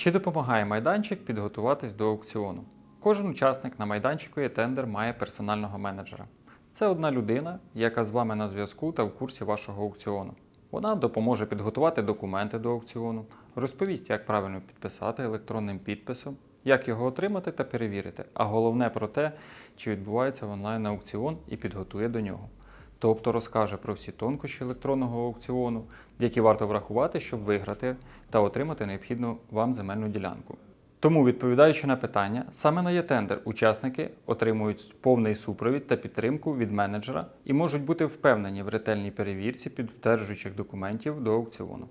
Чи допомагає майданчик підготуватись до аукціону? Кожен учасник на майданчику «Є-тендер» має персонального менеджера. Це одна людина, яка з вами на зв'язку та в курсі вашого аукціону. Вона допоможе підготувати документи до аукціону, розповість, як правильно підписати електронним підписом, як його отримати та перевірити, а головне про те, чи відбувається онлайн аукціон і підготує до нього. Тобто розкаже про всі тонкощі електронного аукціону, які варто врахувати, щоб виграти та отримати необхідну вам земельну ділянку. Тому, відповідаючи на питання, саме на «Є-тендер» учасники отримують повний супровід та підтримку від менеджера і можуть бути впевнені в ретельній перевірці підтверджуючих документів до аукціону.